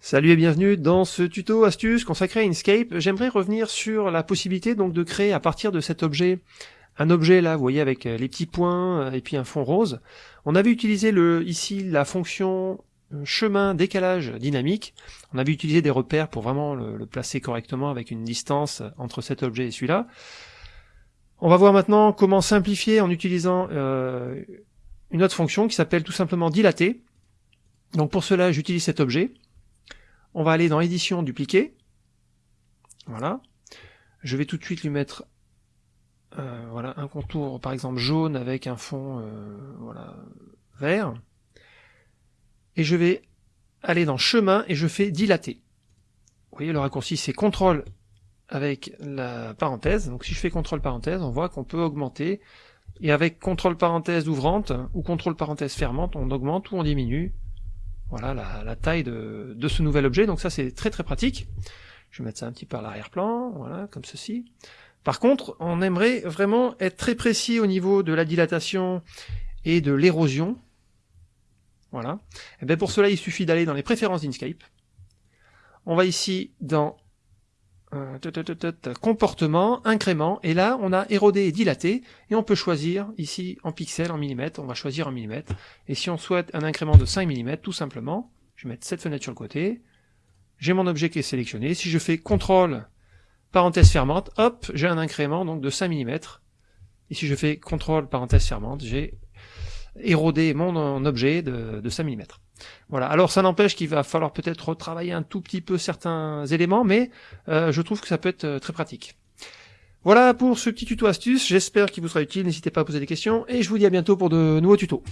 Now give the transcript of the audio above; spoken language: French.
Salut et bienvenue dans ce tuto astuce consacré à Inkscape. J'aimerais revenir sur la possibilité donc de créer à partir de cet objet un objet là, vous voyez avec euh, les petits points euh, et puis un fond rose. On avait utilisé le, ici la fonction euh, chemin décalage dynamique. On avait utilisé des repères pour vraiment le, placer correctement avec une distance entre cet objet et celui-là. On va voir maintenant comment simplifier en utilisant une autre fonction qui s'appelle tout simplement dilater. Donc pour cela j'utilise cet objet on va aller dans édition dupliquer. Voilà. Je vais tout de suite lui mettre euh, voilà, un contour par exemple jaune avec un fond euh, voilà, vert. Et je vais aller dans chemin et je fais dilater. Vous voyez le raccourci c'est CTRL avec la parenthèse. Donc si je fais CTRL parenthèse, on voit qu'on peut augmenter. Et avec CTRL parenthèse ouvrante ou CTRL parenthèse fermante, on augmente ou on diminue voilà la, taille de, ce nouvel objet, donc ça c'est très très pratique. Je vais mettre ça un petit peu à l'arrière-plan, voilà, comme ceci. Par contre, on aimerait vraiment être très précis au niveau de la dilatation et de l'érosion. Voilà. Et eh bien pour cela, il suffit d'aller dans les préférences d'Inkscape. On va ici dans euh, comportement, incrément, et là on a érodé et dilaté, et on peut choisir ici en pixels, en millimètres, on va choisir en millimètres, et si on souhaite un incrément de 5 mm, tout simplement, je vais mettre cette fenêtre sur le côté, j'ai mon objet qui est sélectionné, si je fais CTRL, parenthèse fermante, hop, j'ai un incrément donc de 5 mm, et si je fais CTRL, parenthèse fermante, j'ai érodé mon, objet de, de 5 mm. Voilà. Alors ça n'empêche qu'il va falloir peut-être retravailler un tout petit peu certains éléments, mais euh, je trouve que ça peut être euh, très pratique. Voilà pour ce petit tuto astuce, j'espère qu'il vous sera utile, n'hésitez pas à poser des questions, et je vous dis à bientôt pour de nouveaux tutos.